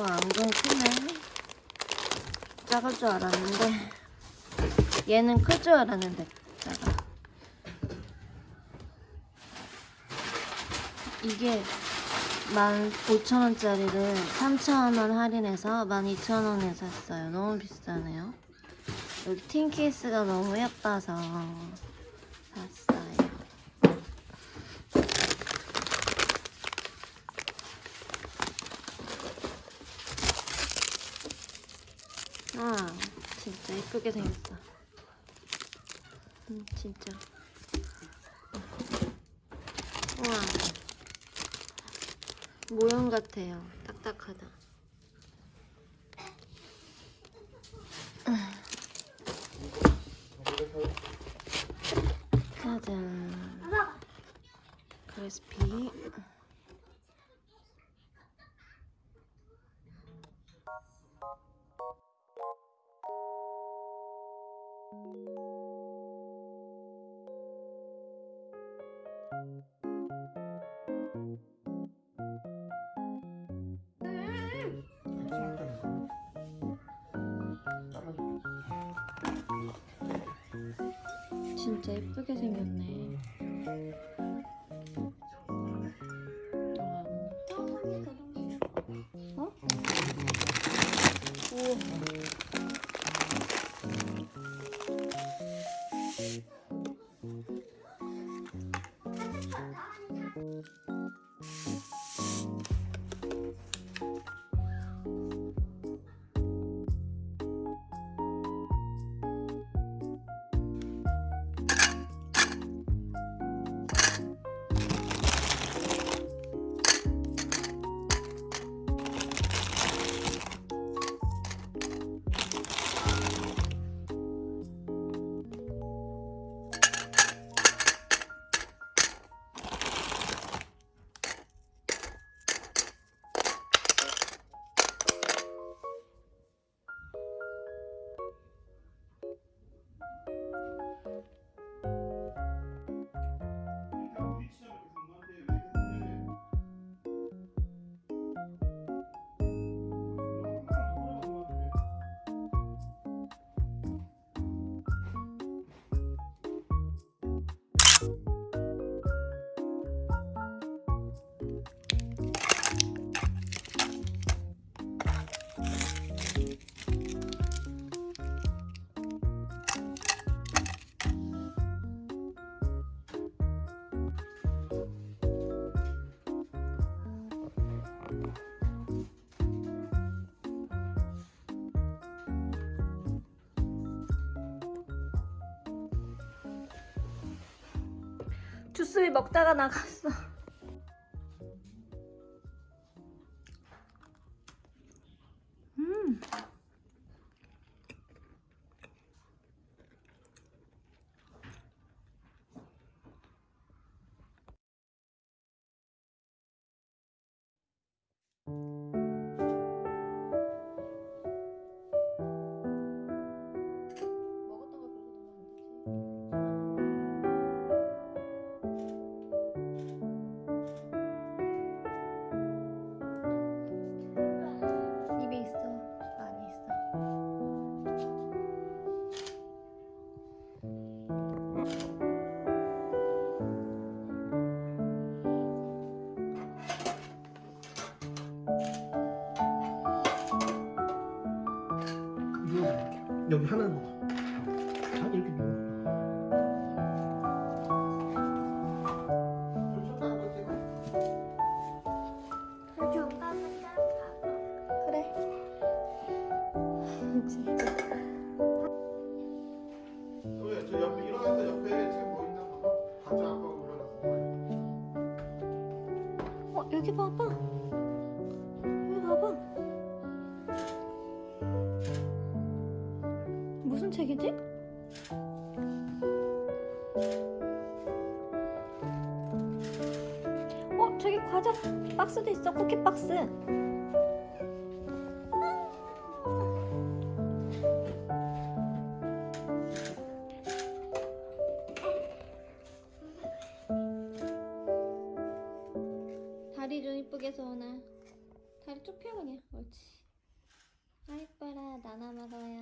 어, 안경 크네. 작을 줄 알았는데 얘는 클 줄 알았는데 작아. 이게 15,000원짜리를 3,000원 할인해서 12,000원에 샀어요. 너무 비싸네요. 여기 틴 케이스가 너무 예뻐서 샀어요. 아, 진짜 예쁘게 생겼어. 음, 진짜. 우와. 모형 같아요. 딱딱하다. 짜잔. 크리스피. 진짜 예쁘게 생겼네. 와. 어? 우와. 주스를 먹다가 나갔어. 음. 여기 하나 먹어. 자, 이렇게 먹어. 그래. 진짜. 과자 박스도 있어 쿠키 박스. 다리 좀 이쁘게 서원아 다리 쭉 펴 그냥 옳지. 아 이뻐라 나눠 먹어요.